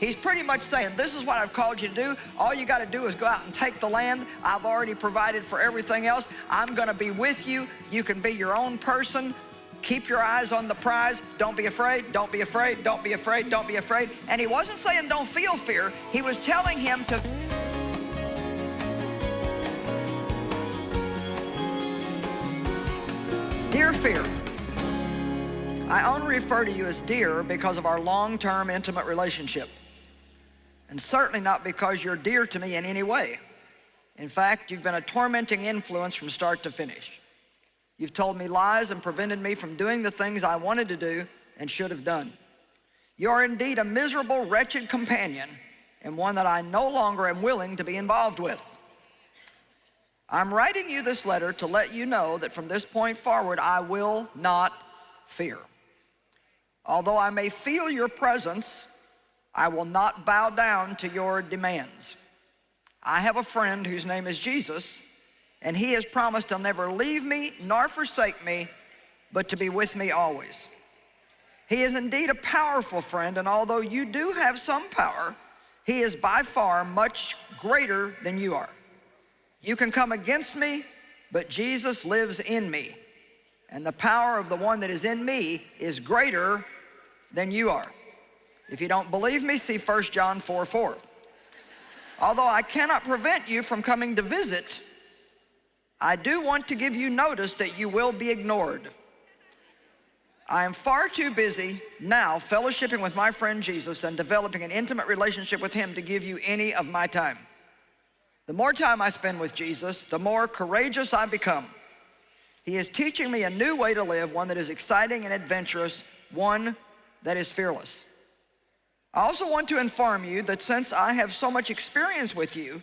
He's pretty much saying, this is what I've called you to do. All you got to do is go out and take the land. I've already provided for everything else. I'm going to be with you. You can be your own person. Keep your eyes on the prize. Don't be afraid. Don't be afraid. Don't be afraid. Don't be afraid. And he wasn't saying don't feel fear. He was telling him to... Dear fear, I only refer to you as dear because of our long-term intimate relationship and certainly not because you're dear to me in any way. In fact, you've been a tormenting influence from start to finish. You've told me lies and prevented me from doing the things I wanted to do and should have done. You are indeed a miserable, wretched companion and one that I no longer am willing to be involved with. I'm writing you this letter to let you know that from this point forward, I will not fear. Although I may feel your presence I will not bow down to your demands. I have a friend whose name is Jesus, and he has promised he'll never leave me nor forsake me, but to be with me always. He is indeed a powerful friend, and although you do have some power, he is by far much greater than you are. You can come against me, but Jesus lives in me, and the power of the one that is in me is greater than you are. If you don't believe me, see 1 John 4, 4. Although I cannot prevent you from coming to visit, I do want to give you notice that you will be ignored. I am far too busy now fellowshipping with my friend Jesus and developing an intimate relationship with him to give you any of my time. The more time I spend with Jesus, the more courageous I become. He is teaching me a new way to live, one that is exciting and adventurous, one that is fearless. I also want to inform you that since I have so much experience with you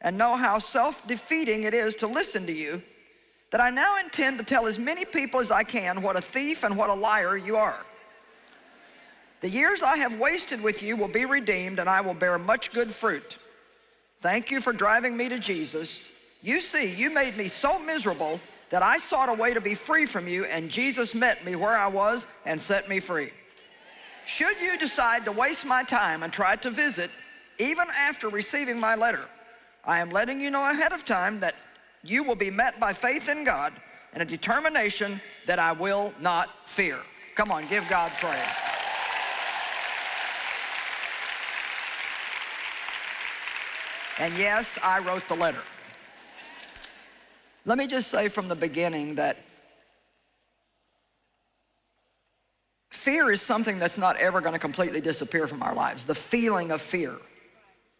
and know how self-defeating it is to listen to you, that I now intend to tell as many people as I can what a thief and what a liar you are. The years I have wasted with you will be redeemed and I will bear much good fruit. Thank you for driving me to Jesus. You see, you made me so miserable that I sought a way to be free from you and Jesus met me where I was and set me free. Should you decide to waste my time and try to visit, even after receiving my letter, I am letting you know ahead of time that you will be met by faith in God and a determination that I will not fear. Come on, give God praise. And yes, I wrote the letter. Let me just say from the beginning that Fear is something that's not ever going to completely disappear from our lives. The feeling of fear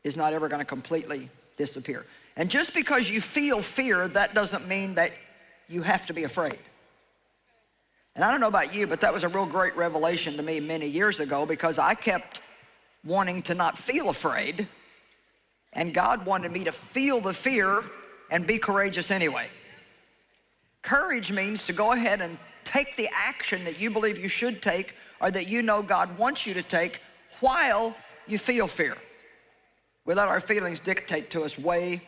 is not ever going to completely disappear. And just because you feel fear, that doesn't mean that you have to be afraid. And I don't know about you, but that was a real great revelation to me many years ago because I kept wanting to not feel afraid and God wanted me to feel the fear and be courageous anyway. Courage means to go ahead and take the action that you believe you should take or that you know God wants you to take while you feel fear. We let our feelings dictate to us way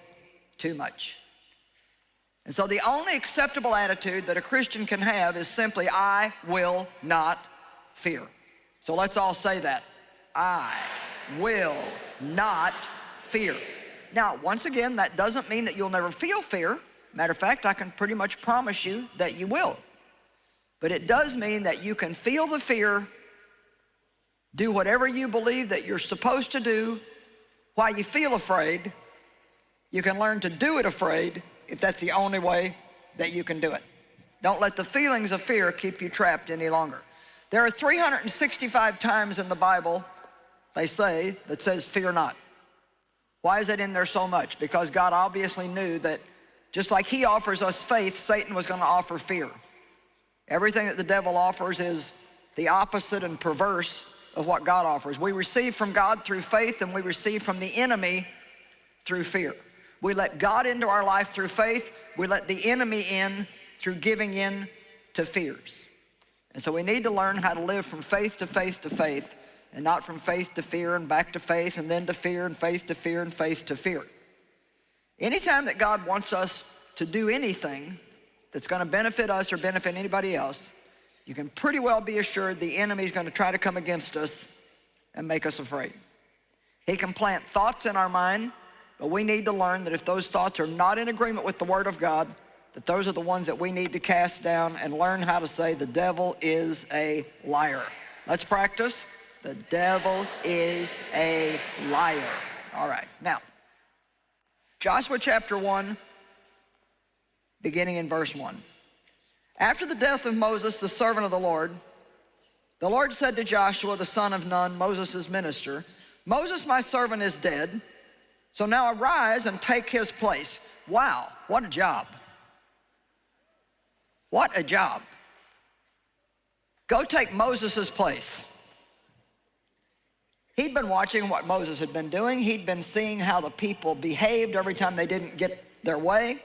too much. And so the only acceptable attitude that a Christian can have is simply, I will not fear. So let's all say that. I will not fear. Now, once again, that doesn't mean that you'll never feel fear. Matter of fact, I can pretty much promise you that you will. But it does mean that you can feel the fear, do whatever you believe that you're supposed to do while you feel afraid. You can learn to do it afraid if that's the only way that you can do it. Don't let the feelings of fear keep you trapped any longer. There are 365 times in the Bible, they say, that says fear not. Why is that in there so much? Because God obviously knew that just like he offers us faith, Satan was going to offer fear. Everything that the devil offers is the opposite and perverse of what God offers. We receive from God through faith and we receive from the enemy through fear. We let God into our life through faith. We let the enemy in through giving in to fears. And so we need to learn how to live from faith to faith to faith and not from faith to fear and back to faith and then to fear and faith to fear and faith to fear. Anytime that God wants us to do anything, that's going to benefit us or benefit anybody else, you can pretty well be assured the enemy is going to try to come against us and make us afraid. He can plant thoughts in our mind, but we need to learn that if those thoughts are not in agreement with the Word of God, that those are the ones that we need to cast down and learn how to say the devil is a liar. Let's practice. The devil is a liar. All right, now, Joshua chapter 1, beginning in verse 1. After the death of Moses, the servant of the Lord, the Lord said to Joshua, the son of Nun, Moses' minister, Moses, my servant, is dead, so now arise and take his place. Wow, what a job. What a job. Go take Moses' place. He'd been watching what Moses had been doing. He'd been seeing how the people behaved every time they didn't get their way.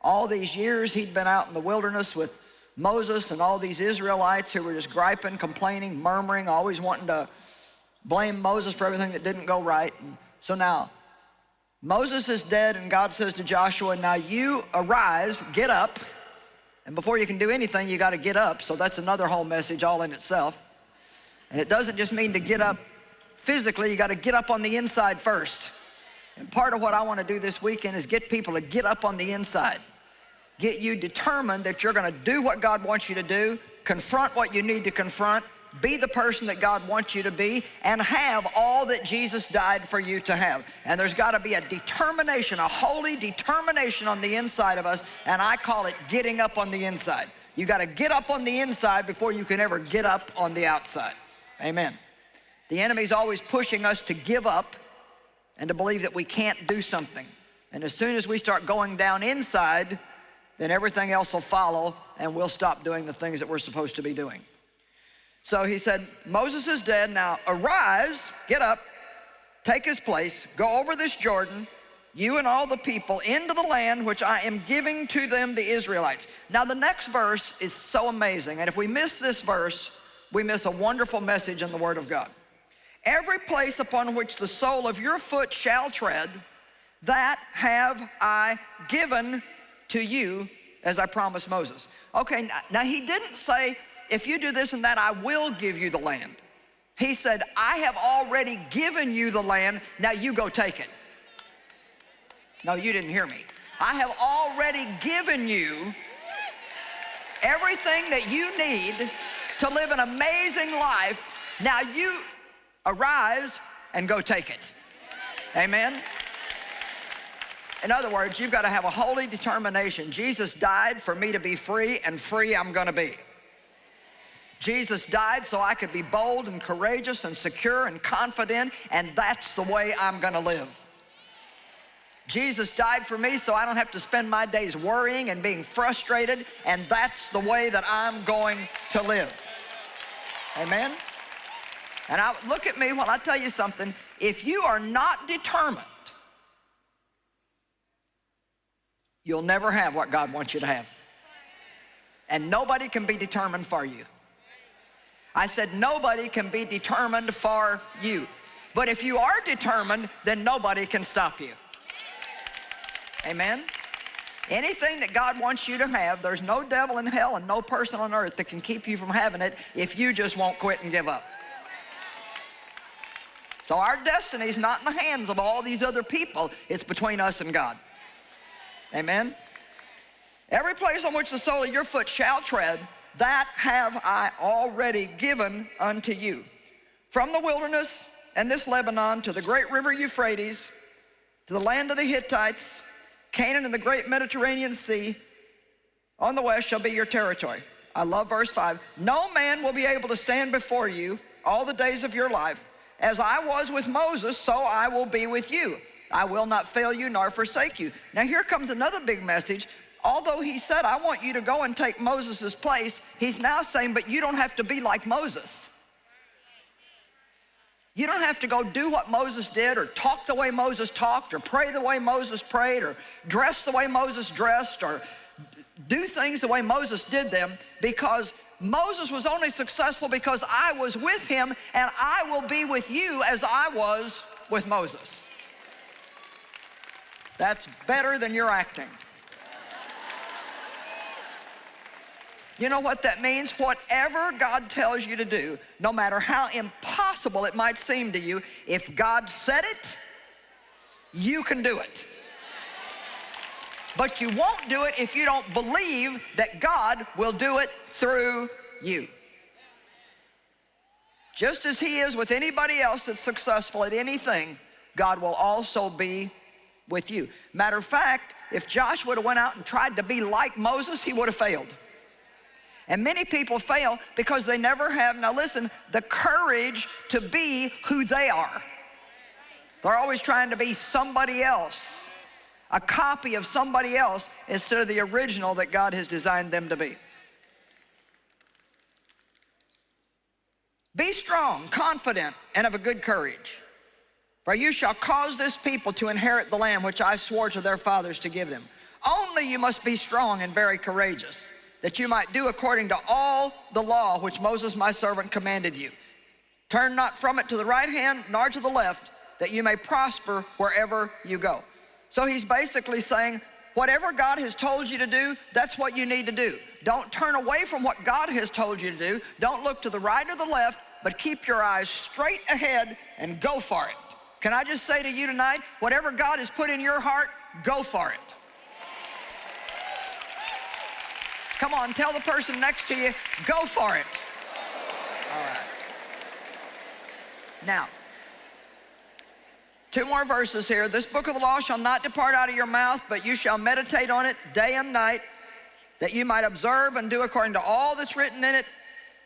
All these years he'd been out in the wilderness with Moses and all these Israelites who were just griping, complaining, murmuring, always wanting to blame Moses for everything that didn't go right. And so now, Moses is dead and God says to Joshua, now you arise, get up, and before you can do anything, you got to get up. So that's another whole message all in itself. And it doesn't just mean to get up physically, you got to get up on the inside first. And part of what I want to do this weekend is get people to get up on the inside. Get you determined that you're going to do what God wants you to do, confront what you need to confront, be the person that God wants you to be, and have all that Jesus died for you to have. And there's got to be a determination, a holy determination on the inside of us, and I call it getting up on the inside. You got to get up on the inside before you can ever get up on the outside. Amen. The enemy's always pushing us to give up and to believe that we can't do something. And as soon as we start going down inside, then everything else will follow and we'll stop doing the things that we're supposed to be doing. So he said, Moses is dead, now arise, get up, take his place, go over this Jordan, you and all the people, into the land which I am giving to them, the Israelites. Now the next verse is so amazing, and if we miss this verse, we miss a wonderful message in the Word of God. Every place upon which the sole of your foot shall tread, that have I given to you as I promised Moses. Okay, now he didn't say, if you do this and that, I will give you the land. He said, I have already given you the land, now you go take it. No, you didn't hear me. I have already given you everything that you need to live an amazing life. Now you arise and go take it. Amen? In other words, you've got to have a holy determination. Jesus died for me to be free, and free I'm going to be. Jesus died so I could be bold and courageous and secure and confident, and that's the way I'm going to live. Jesus died for me so I don't have to spend my days worrying and being frustrated, and that's the way that I'm going to live. Amen? And I, look at me when I tell you something. If you are not determined, you'll never have what God wants you to have. And nobody can be determined for you. I said nobody can be determined for you. But if you are determined, then nobody can stop you. Amen? Anything that God wants you to have, there's no devil in hell and no person on earth that can keep you from having it if you just won't quit and give up. So our destiny is not in the hands of all these other people. It's between us and God. Amen? Every place on which the sole of your foot shall tread, that have I already given unto you. From the wilderness and this Lebanon to the great river Euphrates, to the land of the Hittites, Canaan and the great Mediterranean Sea, on the west shall be your territory. I love verse 5. No man will be able to stand before you all the days of your life. As I was with Moses, so I will be with you. I will not fail you nor forsake you. Now here comes another big message. Although he said, I want you to go and take Moses' place, he's now saying, but you don't have to be like Moses. You don't have to go do what Moses did or talk the way Moses talked or pray the way Moses prayed or dress the way Moses dressed or do things the way Moses did them because Moses was only successful because I was with him and I will be with you as I was with Moses. That's better than your acting. You know what that means? Whatever God tells you to do, no matter how impossible it might seem to you, if God said it, you can do it. But you won't do it if you don't believe that God will do it through you. Just as he is with anybody else that's successful at anything, God will also be with you. Matter of fact, if Josh would have went out and tried to be like Moses, he would have failed. And many people fail because they never have, now listen, the courage to be who they are. They're always trying to be somebody else, a copy of somebody else instead of the original that God has designed them to be. Be strong, confident, and of a good courage. For you shall cause this people to inherit the land which I swore to their fathers to give them. Only you must be strong and very courageous, that you might do according to all the law which Moses my servant commanded you. Turn not from it to the right hand nor to the left, that you may prosper wherever you go. So he's basically saying, whatever God has told you to do, that's what you need to do. Don't turn away from what God has told you to do. Don't look to the right or the left, but keep your eyes straight ahead and go for it. Can I just say to you tonight, whatever God has put in your heart, go for it. Come on, tell the person next to you, go for it. All right. Now, two more verses here. This book of the law shall not depart out of your mouth, but you shall meditate on it day and night, that you might observe and do according to all that's written in it.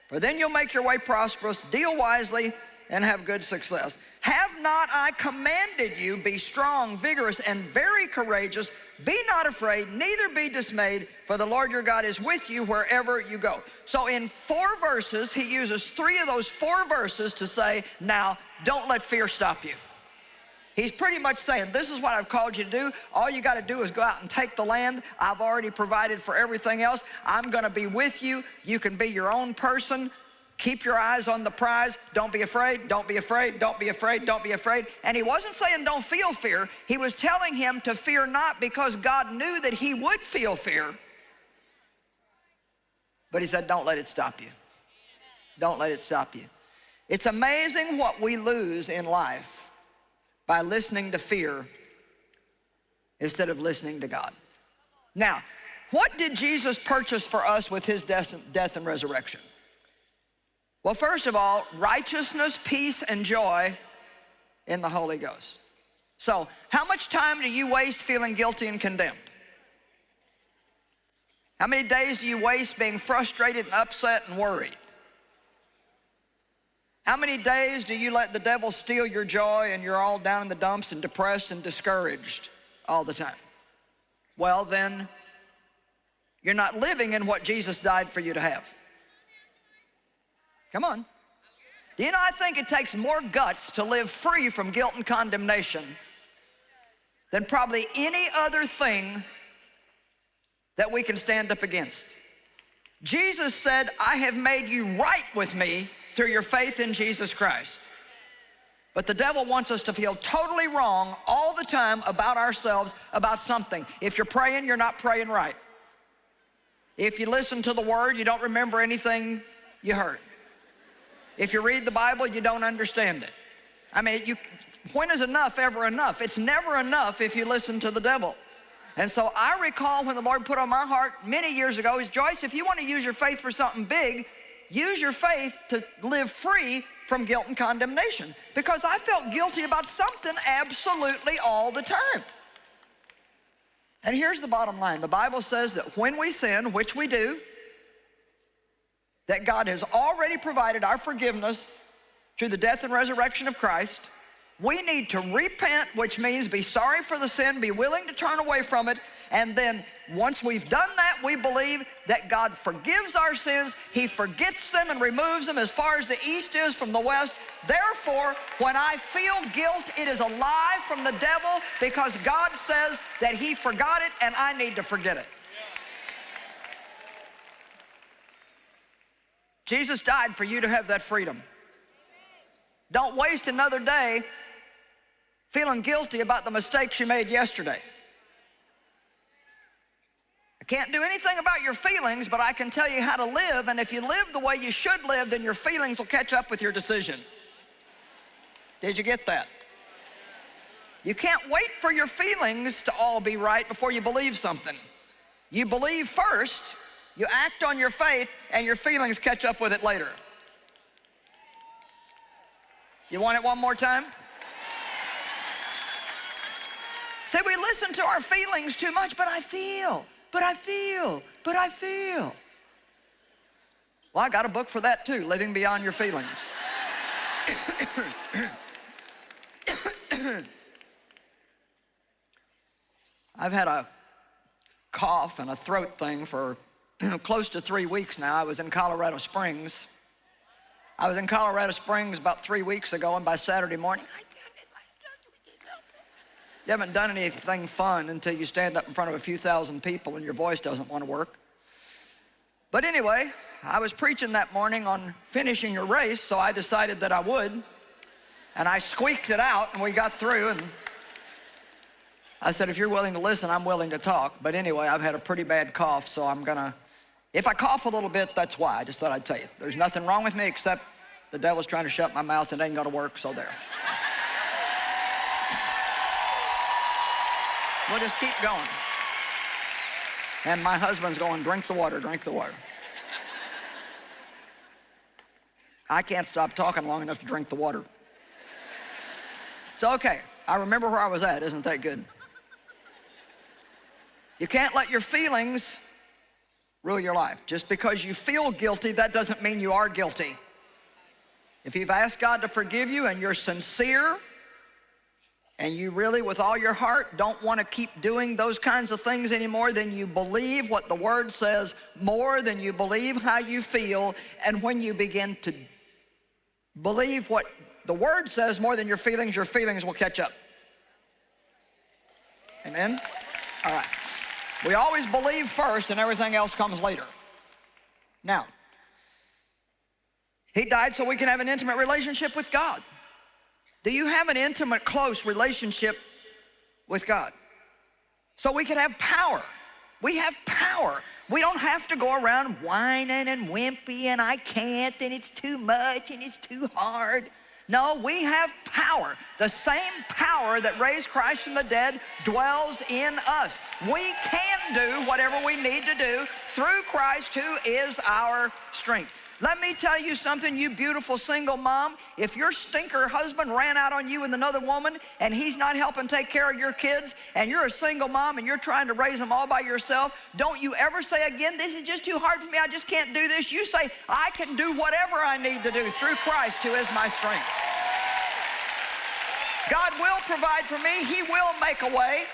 For then you'll make your way prosperous, deal wisely, and have good success. Have not I commanded you, be strong, vigorous, and very courageous. Be not afraid, neither be dismayed, for the Lord your God is with you wherever you go. So in four verses, he uses three of those four verses to say, now, don't let fear stop you. He's pretty much saying, this is what I've called you to do. All you got to do is go out and take the land. I've already provided for everything else. I'm going to be with you. You can be your own person. Keep your eyes on the prize. Don't be afraid. Don't be afraid. Don't be afraid. Don't be afraid. And he wasn't saying don't feel fear. He was telling him to fear not because God knew that he would feel fear. But he said, don't let it stop you. Don't let it stop you. It's amazing what we lose in life by listening to fear instead of listening to God. Now, what did Jesus purchase for us with his death and resurrection? Well, first of all, righteousness, peace, and joy in the Holy Ghost. So, how much time do you waste feeling guilty and condemned? How many days do you waste being frustrated and upset and worried? How many days do you let the devil steal your joy and you're all down in the dumps and depressed and discouraged all the time? Well, then, you're not living in what Jesus died for you to have. Come on. Do you know, I think it takes more guts to live free from guilt and condemnation than probably any other thing that we can stand up against. Jesus said, I have made you right with me through your faith in Jesus Christ. But the devil wants us to feel totally wrong all the time about ourselves, about something. If you're praying, you're not praying right. If you listen to the word, you don't remember anything you heard. If you read the Bible, you don't understand it. I mean, you, when is enough ever enough? It's never enough if you listen to the devil. And so I recall when the Lord put on my heart many years ago is, Joyce, if you want to use your faith for something big, use your faith to live free from guilt and condemnation because I felt guilty about something absolutely all the time. And here's the bottom line. The Bible says that when we sin, which we do, that God has already provided our forgiveness through the death and resurrection of Christ. We need to repent, which means be sorry for the sin, be willing to turn away from it, and then once we've done that, we believe that God forgives our sins. He forgets them and removes them as far as the east is from the west. Therefore, when I feel guilt, it is a lie from the devil because God says that he forgot it and I need to forget it. Jesus died for you to have that freedom. Don't waste another day feeling guilty about the mistakes you made yesterday. I can't do anything about your feelings, but I can tell you how to live, and if you live the way you should live, then your feelings will catch up with your decision. Did you get that? You can't wait for your feelings to all be right before you believe something. You believe first, you act on your faith, and your feelings catch up with it later. You want it one more time? Say, we listen to our feelings too much, but I feel but I feel, but I feel. Well, I got a book for that too, Living Beyond Your Feelings. I've had a cough and a throat thing for close to three weeks now. I was in Colorado Springs. I was in Colorado Springs about three weeks ago, and by Saturday morning, I you haven't done anything fun until you stand up in front of a few thousand people and your voice doesn't want to work. But anyway, I was preaching that morning on finishing your race, so I decided that I would. And I squeaked it out, and we got through, and I said, if you're willing to listen, I'm willing to talk. But anyway, I've had a pretty bad cough, so I'm gonna, if I cough a little bit, that's why. I just thought I'd tell you. There's nothing wrong with me except the devil's trying to shut my mouth and it ain't gonna work, so there. We'll just keep going. And my husband's going, drink the water, drink the water. I can't stop talking long enough to drink the water. So, okay, I remember where I was at. Isn't that good? You can't let your feelings rule your life. Just because you feel guilty, that doesn't mean you are guilty. If you've asked God to forgive you and you're sincere and you really, with all your heart, don't want to keep doing those kinds of things anymore, then you believe what the Word says more than you believe how you feel. And when you begin to believe what the Word says more than your feelings, your feelings will catch up. Amen? All right. We always believe first and everything else comes later. Now, He died so we can have an intimate relationship with God. Do you have an intimate, close relationship with God? So we can have power. We have power. We don't have to go around whining and wimpy and I can't and it's too much and it's too hard. No, we have power. The same power that raised Christ from the dead dwells in us. We can do whatever we need to do through Christ who is our strength. Let me tell you something, you beautiful single mom. If your stinker husband ran out on you with another woman and he's not helping take care of your kids and you're a single mom and you're trying to raise them all by yourself, don't you ever say again, this is just too hard for me, I just can't do this. You say, I can do whatever I need to do through Christ who is my strength. God will provide for me. He will make a way.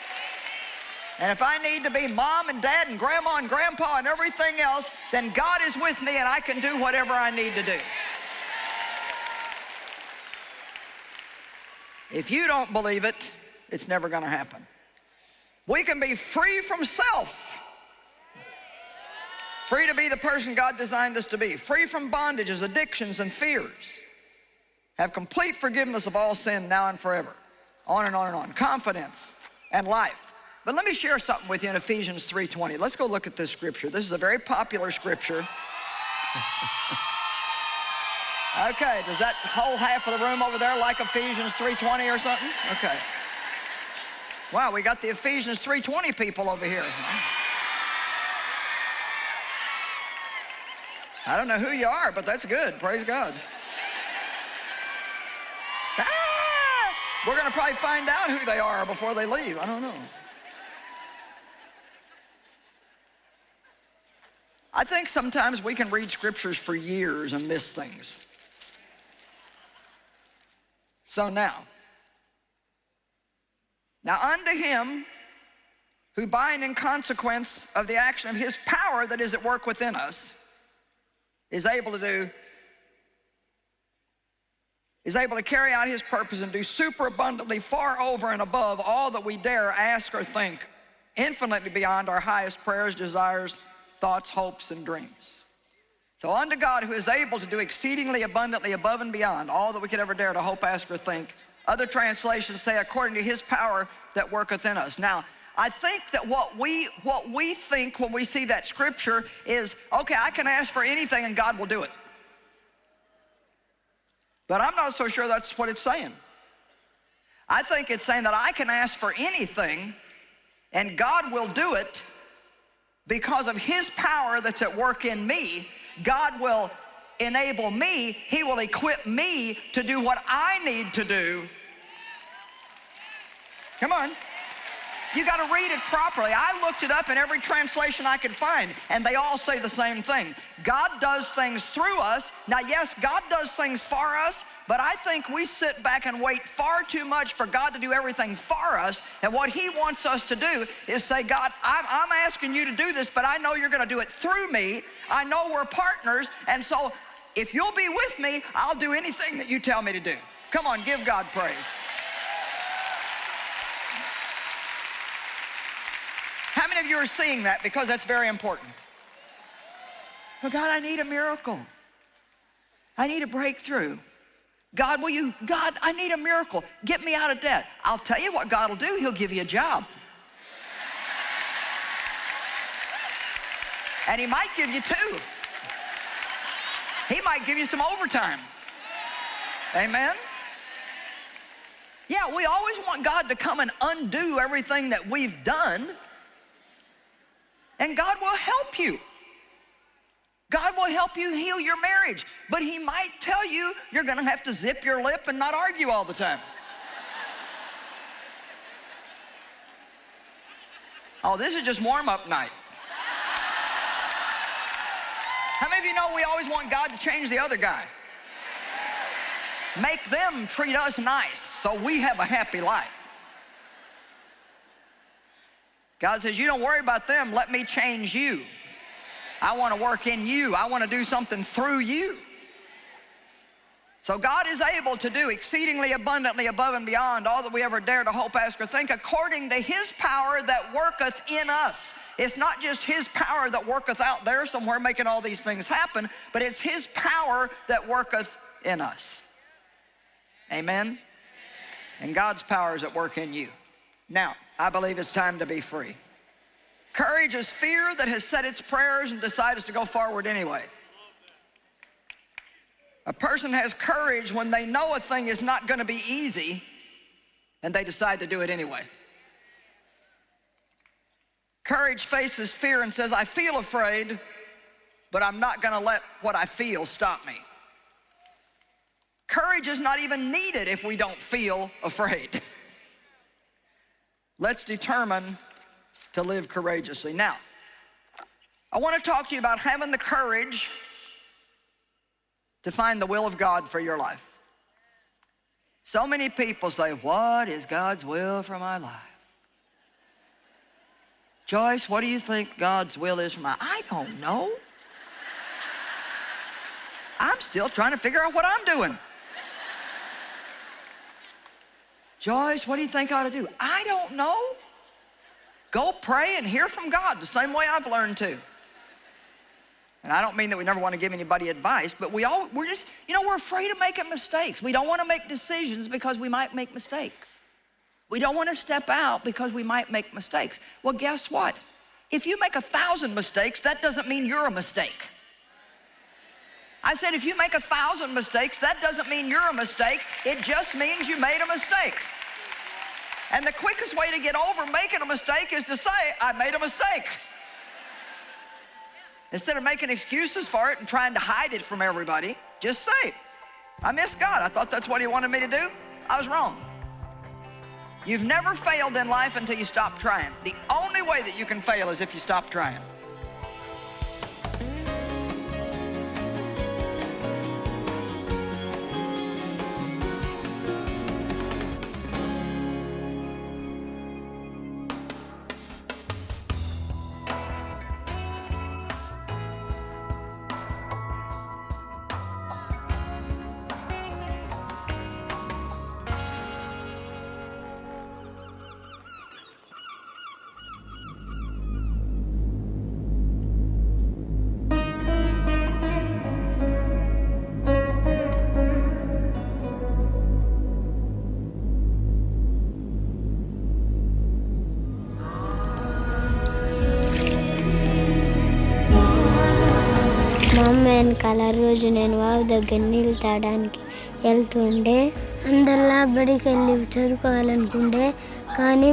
And if I need to be mom and dad and grandma and grandpa and everything else, then God is with me and I can do whatever I need to do. If you don't believe it, it's never going to happen. We can be free from self. Free to be the person God designed us to be. Free from bondages, addictions, and fears. Have complete forgiveness of all sin now and forever. On and on and on. Confidence and life. But let me share something with you in Ephesians 3.20. Let's go look at this scripture. This is a very popular scripture. okay, does that whole half of the room over there like Ephesians 3.20 or something? Okay. Wow, we got the Ephesians 3.20 people over here. I don't know who you are, but that's good. Praise God. Ah! We're going to probably find out who they are before they leave. I don't know. I think sometimes we can read scriptures for years and miss things. So now, now unto him who by and in consequence of the action of his power that is at work within us is able to do is able to carry out his purpose and do super abundantly far over and above all that we dare ask or think infinitely beyond our highest prayers desires thoughts, hopes, and dreams. So unto God who is able to do exceedingly abundantly above and beyond all that we could ever dare to hope, ask, or think. Other translations say according to his power that worketh in us. Now, I think that what we, what we think when we see that scripture is, okay, I can ask for anything and God will do it. But I'm not so sure that's what it's saying. I think it's saying that I can ask for anything and God will do it because of his power that's at work in me. God will enable me, he will equip me to do what I need to do. Come on. You got to read it properly. I looked it up in every translation I could find, and they all say the same thing. God does things through us. Now, yes, God does things for us, but I think we sit back and wait far too much for God to do everything for us. And what He wants us to do is say, God, I'm, I'm asking you to do this, but I know you're going to do it through me. I know we're partners, and so if you'll be with me, I'll do anything that you tell me to do. Come on, give God praise. How many of you are seeing that? Because that's very important. Oh, God, I need a miracle. I need a breakthrough. God, will you, God, I need a miracle. Get me out of debt. I'll tell you what God will do. He'll give you a job. And he might give you two. He might give you some overtime. Amen? Yeah, we always want God to come and undo everything that we've done and God will help you. God will help you heal your marriage, but he might tell you you're gonna have to zip your lip and not argue all the time. oh, this is just warm-up night. How many of you know we always want God to change the other guy? Make them treat us nice so we have a happy life. God says, you don't worry about them, let me change you. I want to work in you. I want to do something through you. So God is able to do exceedingly abundantly above and beyond all that we ever dare to hope, ask, or think according to his power that worketh in us. It's not just his power that worketh out there somewhere making all these things happen, but it's his power that worketh in us. Amen? And God's power is at work in you. Now, I believe it's time to be free. Courage is fear that has said its prayers and decides to go forward anyway. A person has courage when they know a thing is not going to be easy and they decide to do it anyway. Courage faces fear and says, I feel afraid, but I'm not going to let what I feel stop me. Courage is not even needed if we don't feel afraid. Let's determine to live courageously. Now, I want to talk to you about having the courage to find the will of God for your life. So many people say, what is God's will for my life? Joyce, what do you think God's will is for my I don't know. I'm still trying to figure out what I'm doing. Joyce, what do you think I ought to do? I don't know. Go pray and hear from God the same way I've learned to. And I don't mean that we never want to give anybody advice, but we all, we're just, you know, we're afraid of making mistakes. We don't want to make decisions because we might make mistakes. We don't want to step out because we might make mistakes. Well, guess what? If you make a thousand mistakes, that doesn't mean you're a mistake. I said, if you make a thousand mistakes, that doesn't mean you're a mistake. It just means you made a mistake. And the quickest way to get over making a mistake is to say, I made a mistake. Instead of making excuses for it and trying to hide it from everybody, just say, I missed God. I thought that's what he wanted me to do. I was wrong. You've never failed in life until you stop trying. The only way that you can fail is if you stop trying. వెనకాల రోజు నేను wow దగ్గర నీళ్ళు తాగడానికి వెళ్తుండే. అందరిలా బడికి వెళ్ళి చదువుకోవాలనుకుంటే కానీ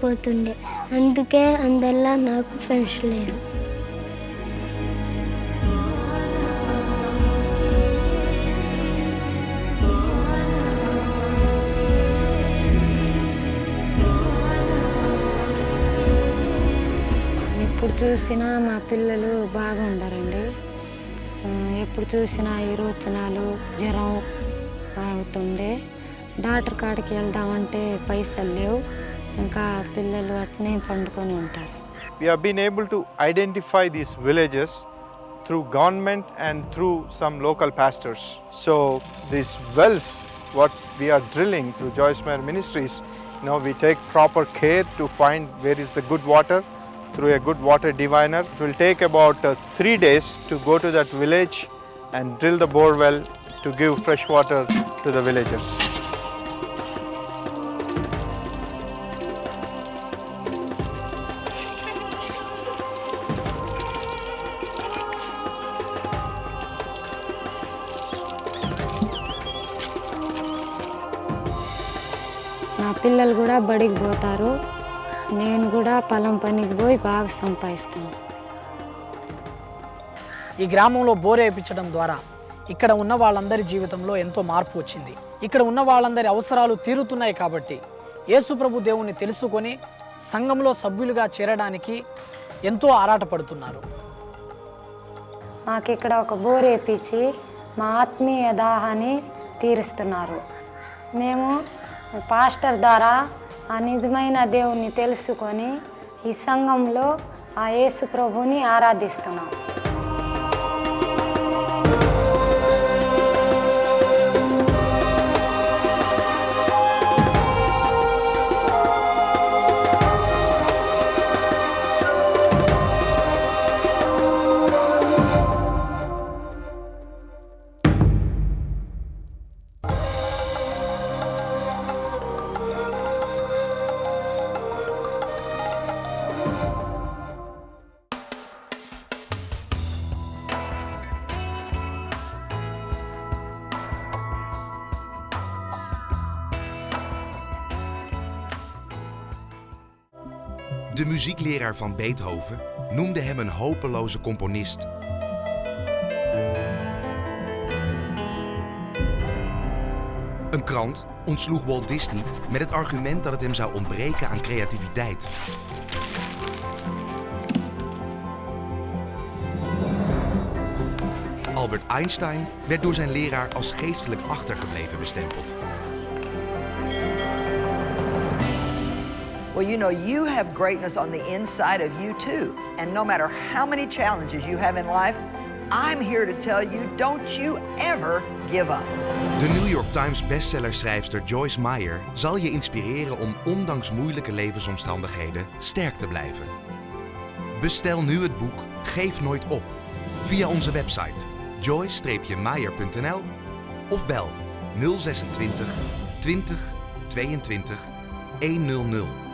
పోతుండే. అందుకే అందరిలా నాకు ఫ్రెండ్స్ లేరు. ఇప్పుడు చూసినా మా పిల్లలు బాగుండరండి. ఎప్పుడు చూసినా ఇరువచనాలు జ్వరం అవుతుండే. డాక్టర్ కాడికి వెళ్దామంటే పైసలు లేవు. ఇంకా పిల్లలు అట్నే పండుకొని ఉంటారు. We are been able to identify these villages through government and through some local pastors so these wells what we are drilling through Joyce Meyer Ministries no we take proper care to find where is the good water through a good water diviner. It will take about uh, three days to go to that village and drill the bore well to give fresh water to the villagers. నా పిల్లలు కూడా బడికి పోతారు నేను కూడా పొలం పనికి పోయి బాగా సంపాదిస్తాను. ఈ గ్రామంలో బోర్ వేయించడం ద్వారా ఇక్కడ ఉన్న వాళ్ళందరి జీవితంలో ఎంతో మార్పు వచ్చింది. ఇక్కడ ఉన్న వాళ్ళందరి అవసరాలు తీరుతున్నాయి కాబట్టి యేసుప్రభు దేవుణ్ణి తెలుసుకొని సంఘంలో సభ్యులుగా చేరడానికి ఎంతో ఆరాటపడుతున్నారు. మాకు ఇక్కడ ఒక బోర్ వేపించి మా ఆత్మీయ దాహాన్ని తీరుస్తున్నారు. మేము పాస్టర్ ద్వారా ఆ నిజమైన దేవుణ్ణి తెలుసుకొని ఈ సంఘంలో ఆ యేసు ప్రభుని ఆరాధిస్తున్నాం. Muziekleraar van Beethoven noemde hem een hopeloze componist. Een krant ontsloeg Walt Disney met het argument dat het hem zou ontbreken aan creativiteit. Albert Einstein werd door zijn leraar als geestelijk achtergebleven bestempeld. Well, you know, you have greatness on the inside of you too. And no matter how many challenges you have in life, I'm here to tell you don't you ever give up. De New York Times bestsellerschrijfster Joyce Meyer zal je inspireren om ondanks moeilijke levensomstandigheden sterk te blijven. Bestel nu het boek Geef nooit op via onze website joyce-meyer.nl of bel 026 20 22 100.